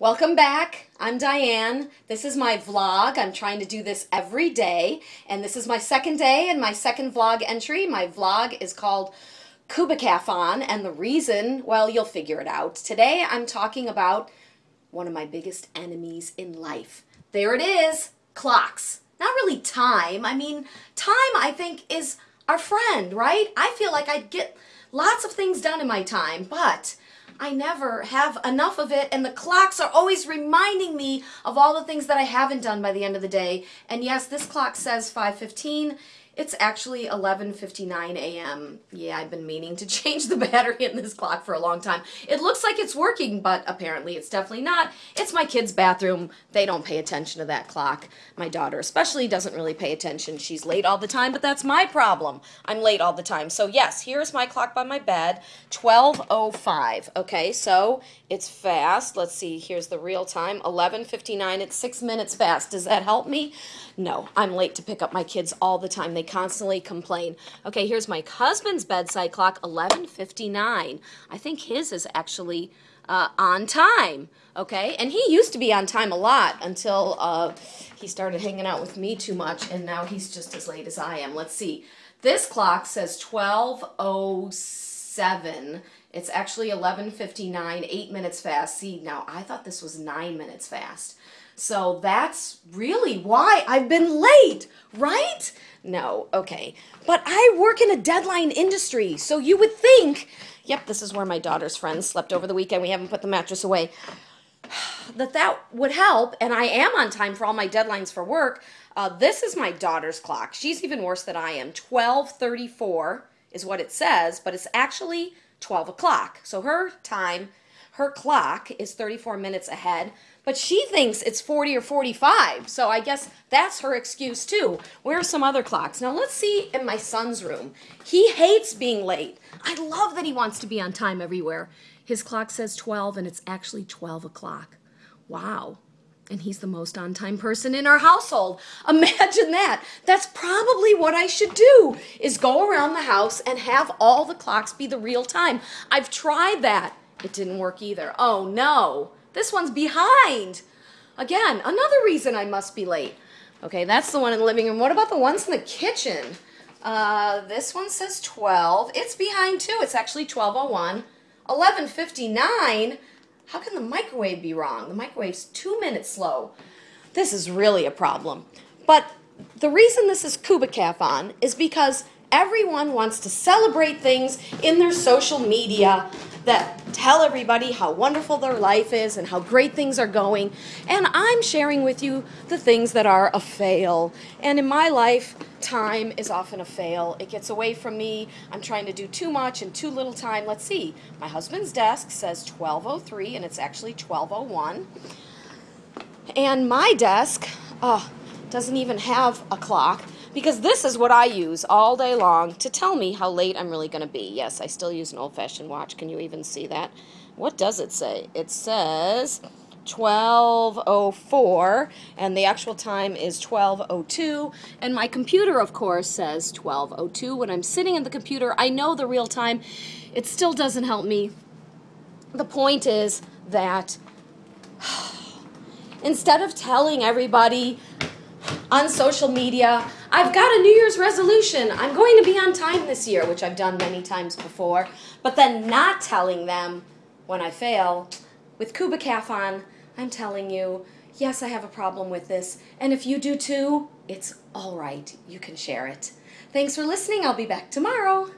Welcome back. I'm Diane. This is my vlog. I'm trying to do this every day. And this is my second day and my second vlog entry. My vlog is called Kubikathon. And the reason, well, you'll figure it out. Today I'm talking about one of my biggest enemies in life. There it is, clocks. Not really time. I mean, time I think is our friend, right? I feel like I'd get lots of things done in my time, but I never have enough of it, and the clocks are always reminding me of all the things that I haven't done by the end of the day. And yes, this clock says 515. It's actually 11.59 a.m. Yeah, I've been meaning to change the battery in this clock for a long time. It looks like it's working, but apparently it's definitely not. It's my kid's bathroom. They don't pay attention to that clock. My daughter especially doesn't really pay attention. She's late all the time, but that's my problem. I'm late all the time. So yes, here's my clock by my bed, 12.05. Okay, so it's fast. Let's see, here's the real time, 11.59. It's six minutes fast. Does that help me? No, I'm late to pick up my kids all the time. They constantly complain. Okay, here's my husband's bedside clock, 11:59. I think his is actually uh, on time. Okay, and he used to be on time a lot until uh, he started hanging out with me too much, and now he's just as late as I am. Let's see. This clock says 12:07. It's actually 11:59, eight minutes fast. See, now I thought this was nine minutes fast. So that's really why I've been late, right? No, okay. But I work in a deadline industry, so you would think, yep, this is where my daughter's friends slept over the weekend. We haven't put the mattress away. That that would help, and I am on time for all my deadlines for work. Uh, this is my daughter's clock. She's even worse than I am. 1234 is what it says, but it's actually 12 o'clock. So her time her clock is 34 minutes ahead, but she thinks it's 40 or 45. So I guess that's her excuse too. Where are some other clocks? Now let's see in my son's room. He hates being late. I love that he wants to be on time everywhere. His clock says 12 and it's actually 12 o'clock. Wow. And he's the most on time person in our household. Imagine that. That's probably what I should do is go around the house and have all the clocks be the real time. I've tried that. It didn't work either. Oh no, this one's behind. Again, another reason I must be late. Okay, that's the one in the living room. What about the ones in the kitchen? Uh, this one says 12. It's behind too. It's actually 1201. 1159. How can the microwave be wrong? The microwave's two minutes slow. This is really a problem. But the reason this is Kubikathon is because everyone wants to celebrate things in their social media that tell everybody how wonderful their life is and how great things are going. And I'm sharing with you the things that are a fail. And in my life, time is often a fail. It gets away from me. I'm trying to do too much in too little time. Let's see. My husband's desk says 1203 and it's actually 1201. And my desk oh, doesn't even have a clock because this is what I use all day long to tell me how late I'm really going to be. Yes, I still use an old-fashioned watch. Can you even see that? What does it say? It says 1204 and the actual time is 1202 and my computer of course says 1202 when I'm sitting in the computer I know the real time it still doesn't help me the point is that instead of telling everybody on social media. I've got a New Year's resolution. I'm going to be on time this year, which I've done many times before. But then not telling them when I fail. With Kubikathon, I'm telling you, yes, I have a problem with this. And if you do too, it's all right. You can share it. Thanks for listening. I'll be back tomorrow.